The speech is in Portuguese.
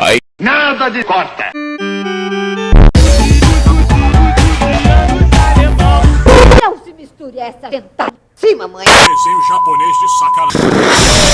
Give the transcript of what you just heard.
Aí. Nada de corta. Não se misture essa dentada. Sim, mamãe. Desenho japonês de sacanagem.